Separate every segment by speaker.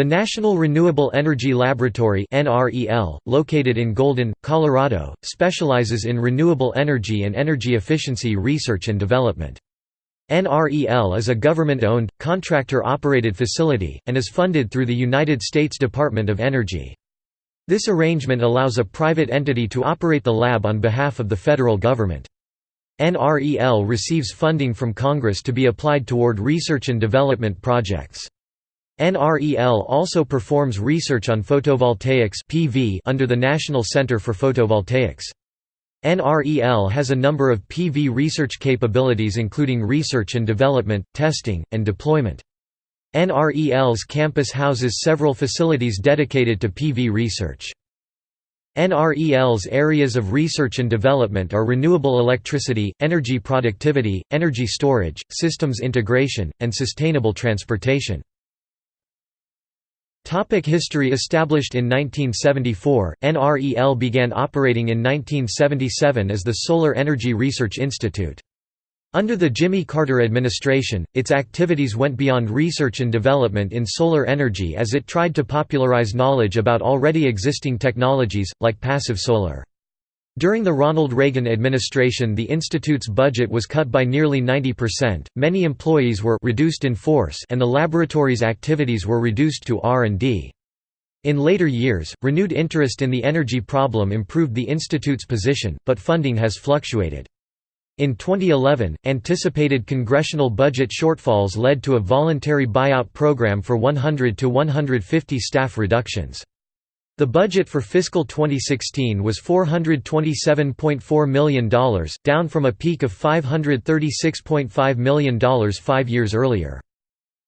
Speaker 1: The National Renewable Energy Laboratory located in Golden, Colorado, specializes in renewable energy and energy efficiency research and development. NREL is a government-owned, contractor-operated facility, and is funded through the United States Department of Energy. This arrangement allows a private entity to operate the lab on behalf of the federal government. NREL receives funding from Congress to be applied toward research and development projects. NREL also performs research on photovoltaics (PV) under the National Center for Photovoltaics. NREL has a number of PV research capabilities including research and development, testing, and deployment. NREL's campus houses several facilities dedicated to PV research. NREL's areas of research and development are renewable electricity, energy productivity, energy storage, systems integration, and sustainable transportation. Topic history Established in 1974, NREL began operating in 1977 as the Solar Energy Research Institute. Under the Jimmy Carter administration, its activities went beyond research and development in solar energy as it tried to popularize knowledge about already existing technologies, like passive solar. During the Ronald Reagan administration the institute's budget was cut by nearly 90%, many employees were reduced in force and the laboratory's activities were reduced to R&D. In later years, renewed interest in the energy problem improved the institute's position, but funding has fluctuated. In 2011, anticipated congressional budget shortfalls led to a voluntary buyout program for 100 to 150 staff reductions. The budget for fiscal 2016 was $427.4 million, down from a peak of $536.5 million five years earlier.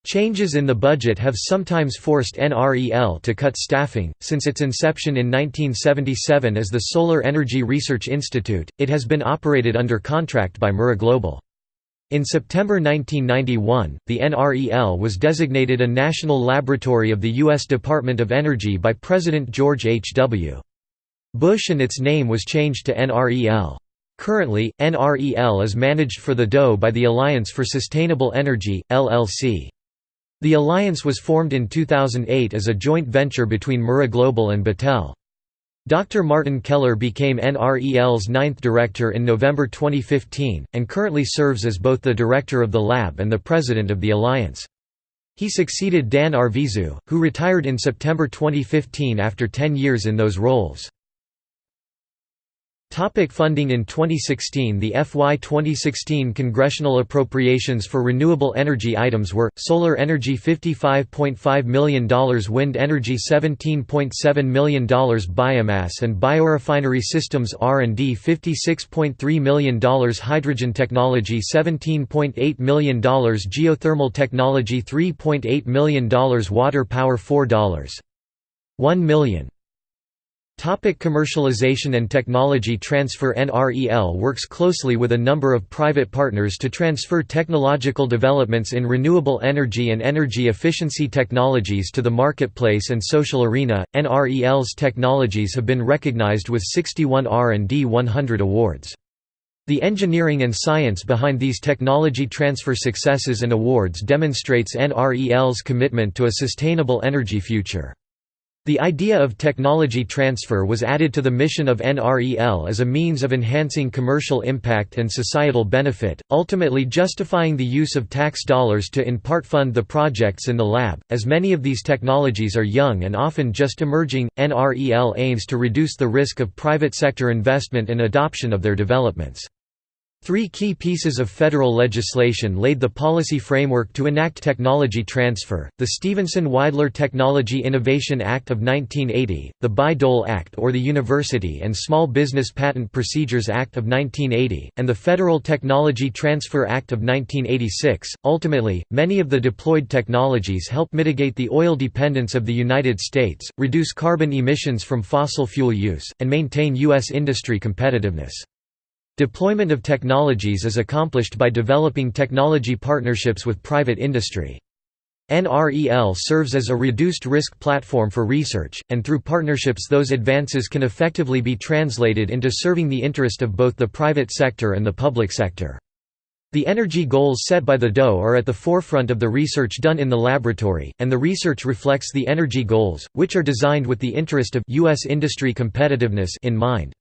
Speaker 1: Changes in the budget have sometimes forced NREL to cut staffing. Since its inception in 1977 as the Solar Energy Research Institute, it has been operated under contract by MRIGlobal. In September 1991, the NREL was designated a national laboratory of the U.S. Department of Energy by President George H. W. Bush and its name was changed to NREL. Currently, NREL is managed for the DOE by the Alliance for Sustainable Energy, LLC. The alliance was formed in 2008 as a joint venture between MRIGlobal and Battelle. Dr. Martin Keller became NREL's ninth director in November 2015, and currently serves as both the director of the lab and the president of the alliance. He succeeded Dan Arvizu, who retired in September 2015 after 10 years in those roles. Topic funding In 2016 the FY 2016 congressional appropriations for renewable energy items were, solar energy $55.5 million wind energy $17.7 million biomass and biorefinery systems R&D $56.3 million hydrogen technology $17.8 million geothermal technology $3.8 million water power $4. 1 million Topic commercialization and technology transfer NREL works closely with a number of private partners to transfer technological developments in renewable energy and energy efficiency technologies to the marketplace and social arena. NREL's technologies have been recognized with 61 R&D 100 awards. The engineering and science behind these technology transfer successes and awards demonstrates NREL's commitment to a sustainable energy future. The idea of technology transfer was added to the mission of NREL as a means of enhancing commercial impact and societal benefit, ultimately justifying the use of tax dollars to in part fund the projects in the lab. As many of these technologies are young and often just emerging, NREL aims to reduce the risk of private sector investment and adoption of their developments. Three key pieces of federal legislation laid the policy framework to enact technology transfer, the Stevenson-Wydler Technology Innovation Act of 1980, the Bayh-Dole Act or the University and Small Business Patent Procedures Act of 1980, and the Federal Technology Transfer Act of 1986. Ultimately, many of the deployed technologies help mitigate the oil dependence of the United States, reduce carbon emissions from fossil fuel use, and maintain U.S. industry competitiveness. Deployment of technologies is accomplished by developing technology partnerships with private industry. NREL serves as a reduced-risk platform for research, and through partnerships those advances can effectively be translated into serving the interest of both the private sector and the public sector. The energy goals set by the DOE are at the forefront of the research done in the laboratory, and the research reflects the energy goals, which are designed with the interest of U.S. industry competitiveness in mind.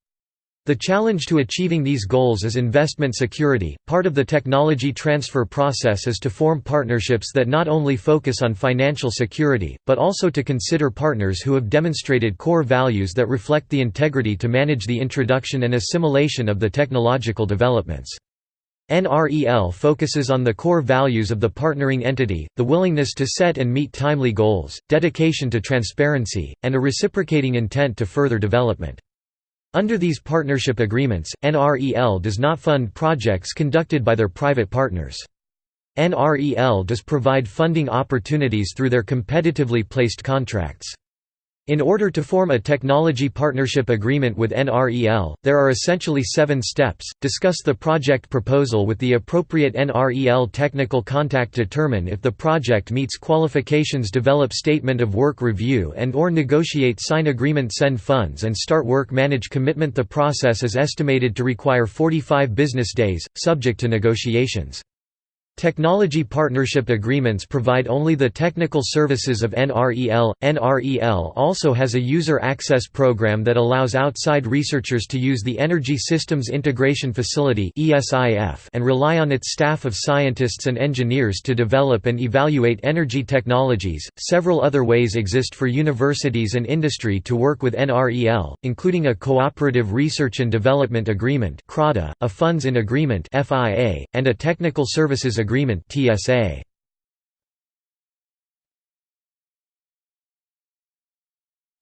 Speaker 1: The challenge to achieving these goals is investment security. Part of the technology transfer process is to form partnerships that not only focus on financial security, but also to consider partners who have demonstrated core values that reflect the integrity to manage the introduction and assimilation of the technological developments. NREL focuses on the core values of the partnering entity, the willingness to set and meet timely goals, dedication to transparency, and a reciprocating intent to further development. Under these partnership agreements, NREL does not fund projects conducted by their private partners. NREL does provide funding opportunities through their competitively placed contracts. In order to form a technology partnership agreement with NREL, there are essentially seven steps, discuss the project proposal with the appropriate NREL technical contact determine if the project meets qualifications develop statement of work review and or negotiate sign agreement send funds and start work manage commitment The process is estimated to require 45 business days, subject to negotiations. Technology partnership agreements provide only the technical services of NREL. NREL also has a user access program that allows outside researchers to use the Energy Systems Integration Facility and rely on its staff of scientists and engineers to develop and evaluate energy technologies. Several other ways exist for universities and industry to work with NREL, including a Cooperative Research and Development Agreement, a Funds in Agreement, and a Technical Services Agreement (TSA).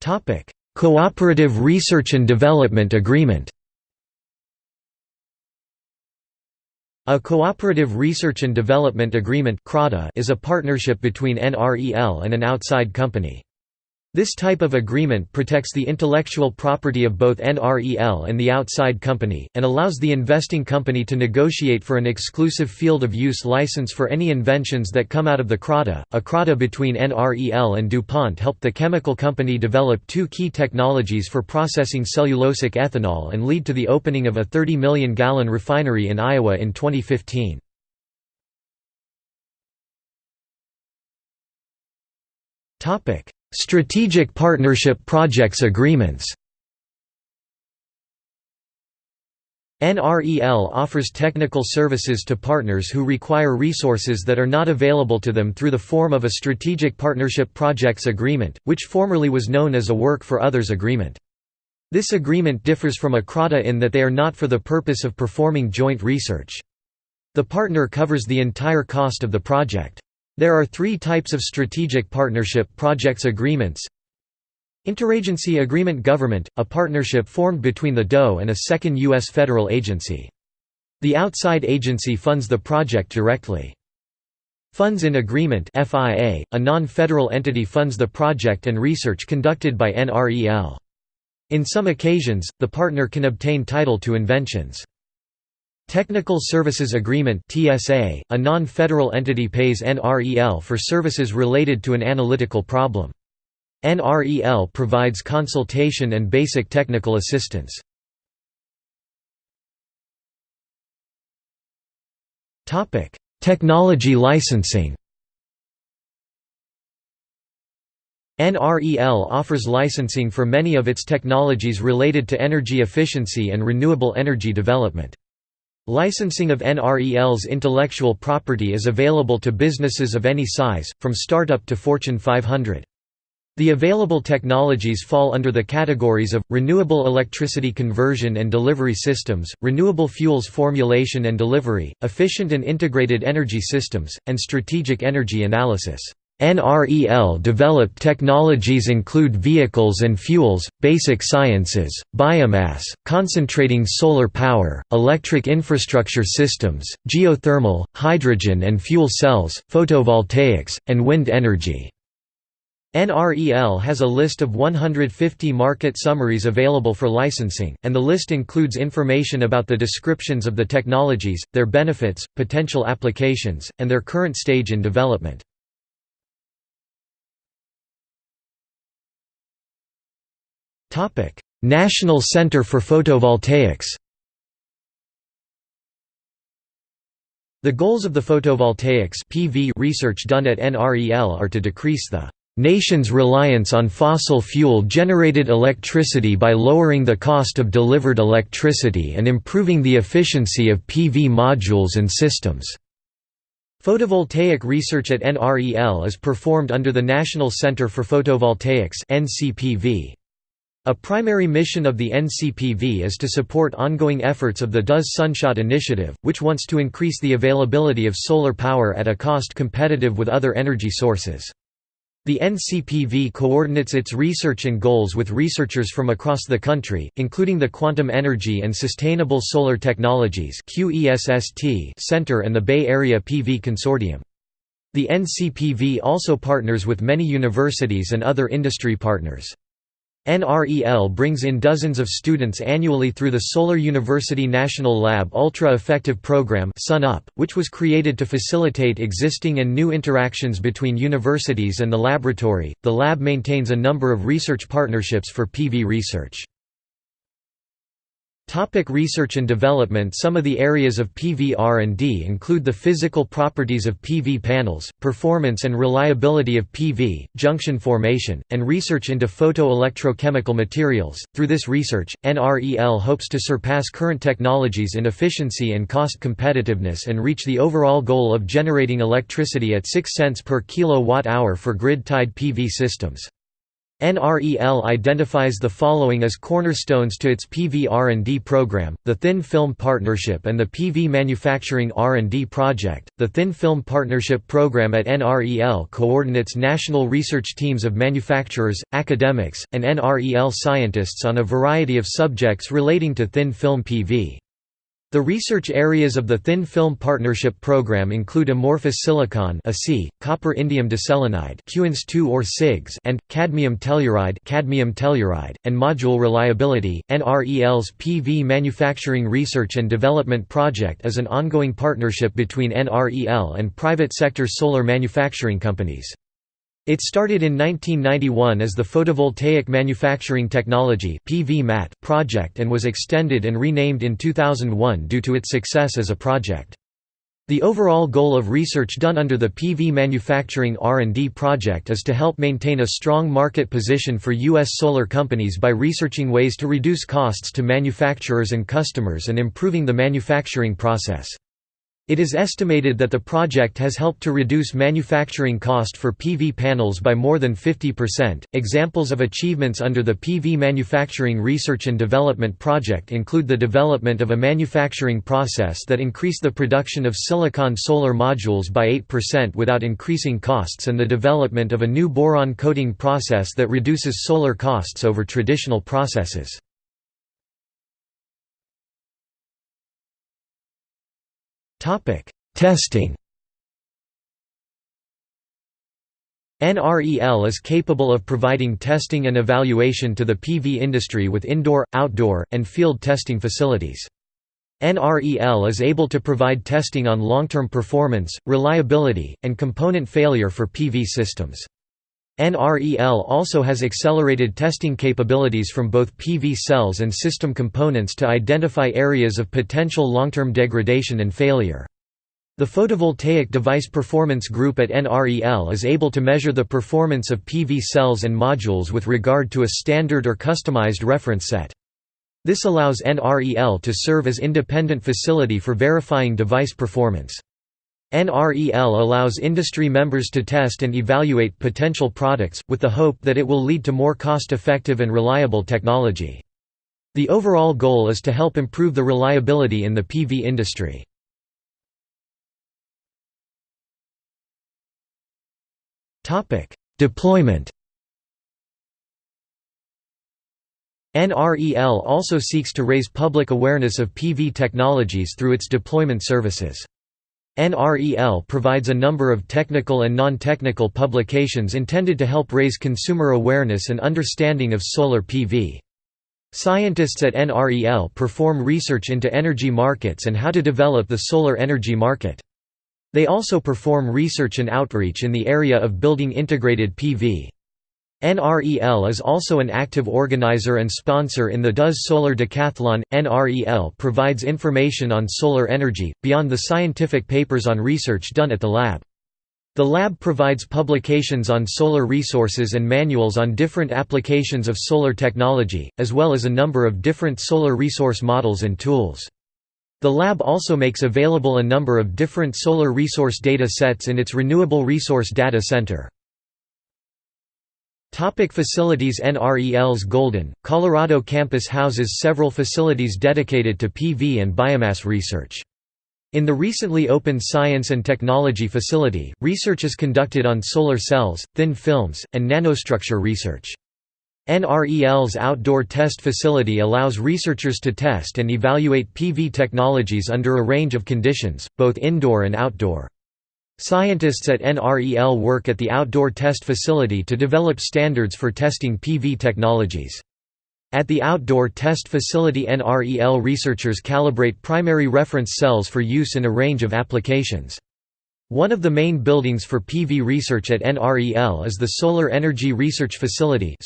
Speaker 1: Topic: Cooperative Research and Development Agreement. A Cooperative Research and Development Agreement is a partnership between NREL and an outside company. This type of agreement protects the intellectual property of both NREL and the outside company, and allows the investing company to negotiate for an exclusive field of use license for any inventions that come out of the CRADA. A CRADA between NREL and DuPont helped the chemical company develop two key technologies for processing cellulosic ethanol and lead to the opening of a 30 million gallon refinery in Iowa in 2015. Topic Strategic Partnership Projects Agreements NREL offers technical services to partners who require resources that are not available to them through the form of a Strategic Partnership Projects Agreement, which formerly was known as a Work for Others Agreement. This agreement differs from a CRADA in that they are not for the purpose of performing joint research. The partner covers the entire cost of the project. There are three types of strategic partnership projects agreements Interagency Agreement Government, a partnership formed between the DOE and a second U.S. federal agency. The outside agency funds the project directly. Funds in Agreement FIA, a non-federal entity funds the project and research conducted by NREL. In some occasions, the partner can obtain title to inventions. Technical Services Agreement (TSA), a non-federal entity pays NREL for services related to an analytical problem. NREL provides consultation and basic technical assistance. Topic: Technology licensing. NREL offers licensing for many of its technologies related to energy efficiency and renewable energy development. Licensing of NREL's intellectual property is available to businesses of any size, from startup to Fortune 500. The available technologies fall under the categories of, renewable electricity conversion and delivery systems, renewable fuels formulation and delivery, efficient and integrated energy systems, and strategic energy analysis. NREL developed technologies include vehicles and fuels, basic sciences, biomass, concentrating solar power, electric infrastructure systems, geothermal, hydrogen and fuel cells, photovoltaics, and wind energy. NREL has a list of 150 market summaries available for licensing, and the list includes information about the descriptions of the technologies, their benefits, potential applications, and their current stage in development. National Center for Photovoltaics The goals of the photovoltaics PV research done at NREL are to decrease the nation's reliance on fossil fuel-generated electricity by lowering the cost of delivered electricity and improving the efficiency of PV modules and systems. Photovoltaic research at NREL is performed under the National Center for Photovoltaics NCPV. A primary mission of the NCPV is to support ongoing efforts of the DOE's SunShot Initiative, which wants to increase the availability of solar power at a cost competitive with other energy sources. The NCPV coordinates its research and goals with researchers from across the country, including the Quantum Energy and Sustainable Solar Technologies Center and the Bay Area PV Consortium. The NCPV also partners with many universities and other industry partners. NREL brings in dozens of students annually through the Solar University National Lab Ultra Effective Program which was created to facilitate existing and new interactions between universities and the laboratory. The lab maintains a number of research partnerships for PV research. Topic research and development Some of the areas of PV R&D include the physical properties of PV panels, performance and reliability of PV, junction formation, and research into photoelectrochemical materials. Through this research, NREL hopes to surpass current technologies in efficiency and cost competitiveness and reach the overall goal of generating electricity at 6 cents per kilowatt-hour for grid-tied PV systems. NREL identifies the following as cornerstones to its PV R&D program, the Thin Film Partnership and the PV Manufacturing R&D Project. The Thin Film Partnership program at NREL coordinates national research teams of manufacturers, academics, and NREL scientists on a variety of subjects relating to thin film PV. The research areas of the Thin Film Partnership Program include amorphous silicon copper indium diselenide or CIGS and cadmium telluride, cadmium telluride and module reliability. NREL's PV Manufacturing Research and Development Project is an ongoing partnership between NREL and private sector solar manufacturing companies. It started in 1991 as the Photovoltaic Manufacturing Technology project and was extended and renamed in 2001 due to its success as a project. The overall goal of research done under the PV Manufacturing R&D project is to help maintain a strong market position for U.S. solar companies by researching ways to reduce costs to manufacturers and customers and improving the manufacturing process. It is estimated that the project has helped to reduce manufacturing cost for PV panels by more than 50%. Examples of achievements under the PV Manufacturing Research and Development Project include the development of a manufacturing process that increased the production of silicon solar modules by 8% without increasing costs and the development of a new boron coating process that reduces solar costs over traditional processes. Topic: Testing. NREL is capable of providing testing and evaluation to the PV industry with indoor, outdoor, and field testing facilities. NREL is able to provide testing on long-term performance, reliability, and component failure for PV systems. NREL also has accelerated testing capabilities from both PV cells and system components to identify areas of potential long-term degradation and failure. The Photovoltaic Device Performance Group at NREL is able to measure the performance of PV cells and modules with regard to a standard or customized reference set. This allows NREL to serve as independent facility for verifying device performance. NREL allows industry members to test and evaluate potential products, with the hope that it will lead to more cost-effective and reliable technology. The overall goal is to help improve the reliability in the PV industry. Deployment NREL also seeks to raise public awareness of PV technologies through its deployment services. NREL provides a number of technical and non-technical publications intended to help raise consumer awareness and understanding of solar PV. Scientists at NREL perform research into energy markets and how to develop the solar energy market. They also perform research and outreach in the area of building integrated PV. NREL is also an active organizer and sponsor in the DOE's Solar Decathlon. NREL provides information on solar energy, beyond the scientific papers on research done at the lab. The lab provides publications on solar resources and manuals on different applications of solar technology, as well as a number of different solar resource models and tools. The lab also makes available a number of different solar resource data sets in its Renewable Resource Data Center. Topic facilities NREL's Golden, Colorado campus houses several facilities dedicated to PV and biomass research. In the recently opened Science and Technology Facility, research is conducted on solar cells, thin films, and nanostructure research. NREL's outdoor test facility allows researchers to test and evaluate PV technologies under a range of conditions, both indoor and outdoor. Scientists at NREL work at the outdoor test facility to develop standards for testing PV technologies. At the outdoor test facility NREL researchers calibrate primary reference cells for use in a range of applications. One of the main buildings for PV research at NREL is the Solar Energy Research Facility.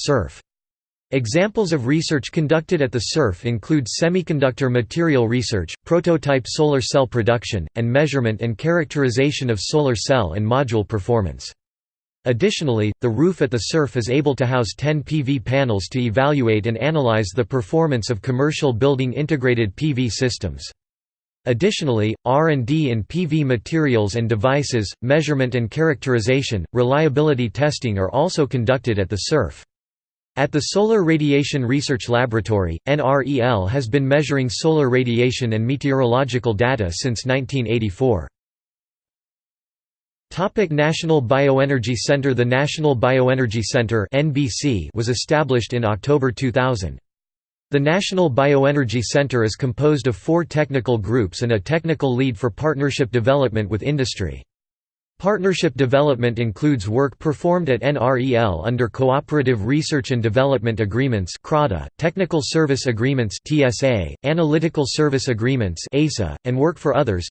Speaker 1: Examples of research conducted at the SERF include semiconductor material research, prototype solar cell production, and measurement and characterization of solar cell and module performance. Additionally, the roof at the SERF is able to house 10 PV panels to evaluate and analyze the performance of commercial building integrated PV systems. Additionally, R&D in PV materials and devices, measurement and characterization, reliability testing are also conducted at the SERF. At the Solar Radiation Research Laboratory, NREL has been measuring solar radiation and meteorological data since 1984. National Bioenergy Center The National Bioenergy Center was established in October 2000. The National Bioenergy Center is composed of four technical groups and a technical lead for partnership development with industry. Partnership development includes work performed at NREL under Cooperative Research and Development Agreements Technical Service Agreements Analytical Service Agreements and work for others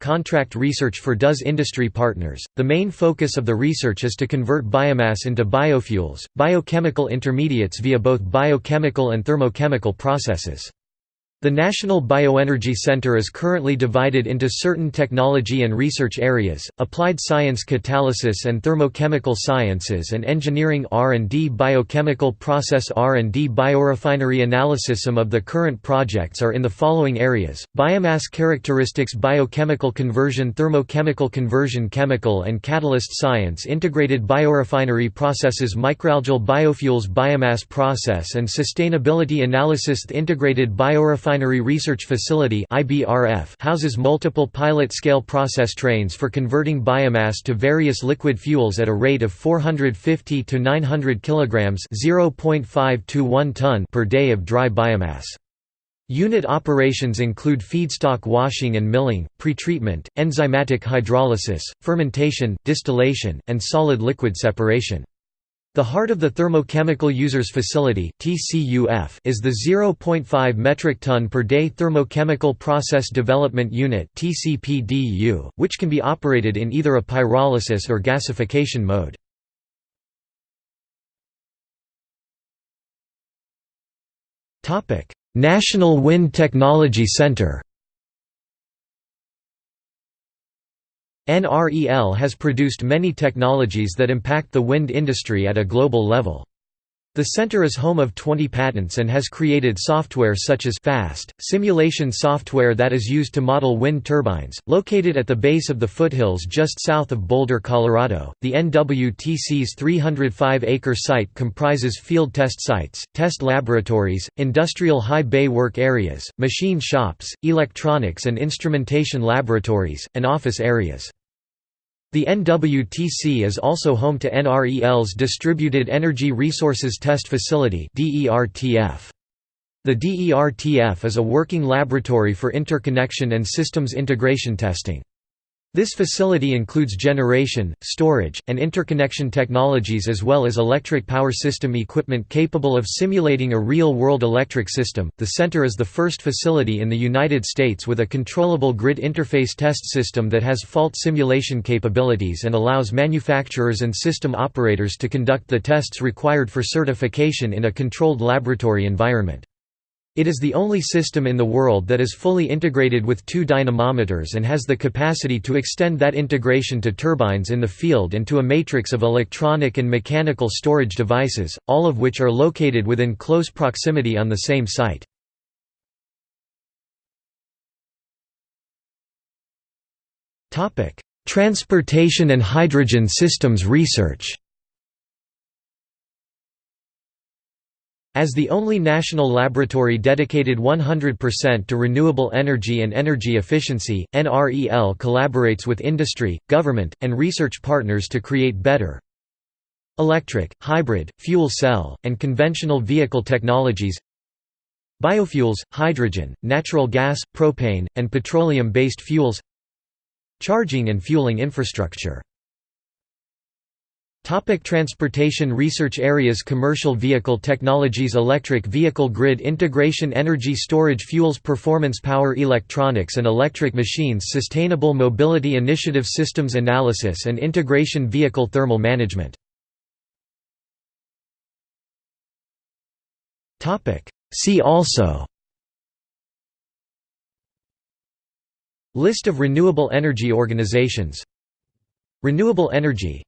Speaker 1: contract research for DOE's industry partners. The main focus of the research is to convert biomass into biofuels, biochemical intermediates via both biochemical and thermochemical processes. The National Bioenergy Center is currently divided into certain technology and research areas, applied science catalysis and thermochemical sciences and engineering R&D biochemical process R&D biorefinery analysis. Some of the current projects are in the following areas, biomass characteristics biochemical conversion thermochemical conversion chemical and catalyst science integrated biorefinery processes microalgal biofuels biomass process and sustainability analysis integrated biorefinery Biorefinery Research Facility houses multiple pilot-scale process trains for converting biomass to various liquid fuels at a rate of 450 to 900 kilograms (0.5 to 1 ton) per day of dry biomass. Unit operations include feedstock washing and milling, pretreatment, enzymatic hydrolysis, fermentation, distillation, and solid-liquid separation. The heart of the Thermochemical Users Facility is the 0.5 metric ton per day Thermochemical Process Development Unit which can be operated in either a pyrolysis or gasification mode. National Wind Technology Center NREL has produced many technologies that impact the wind industry at a global level. The center is home of 20 patents and has created software such as FAST, simulation software that is used to model wind turbines. Located at the base of the foothills just south of Boulder, Colorado, the NWTC's 305 acre site comprises field test sites, test laboratories, industrial high bay work areas, machine shops, electronics and instrumentation laboratories, and office areas. The NWTC is also home to NREL's Distributed Energy Resources Test Facility The DERTF is a working laboratory for interconnection and systems integration testing. This facility includes generation, storage, and interconnection technologies as well as electric power system equipment capable of simulating a real-world electric system. The center is the first facility in the United States with a controllable grid interface test system that has fault simulation capabilities and allows manufacturers and system operators to conduct the tests required for certification in a controlled laboratory environment. It is the only system in the world that is fully integrated with two dynamometers and has the capacity to extend that integration to turbines in the field and to a matrix of electronic and mechanical storage devices, all of which are located within close proximity on the same site. Transportation and hydrogen systems research As the only national laboratory dedicated 100% to renewable energy and energy efficiency, NREL collaborates with industry, government, and research partners to create better electric, hybrid, fuel cell, and conventional vehicle technologies biofuels, hydrogen, natural gas, propane, and petroleum-based fuels charging and fueling infrastructure Topic transportation research areas Commercial vehicle technologies Electric vehicle grid integration Energy storage Fuels Performance Power Electronics and electric machines Sustainable mobility initiative Systems analysis and integration Vehicle thermal management. See also. List of renewable energy organizations. Renewable energy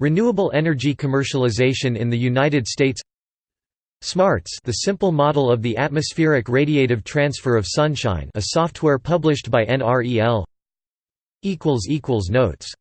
Speaker 1: Renewable energy commercialization in the United States. SMARTS the simple model of the atmospheric radiative transfer of sunshine a software published by NREL Notes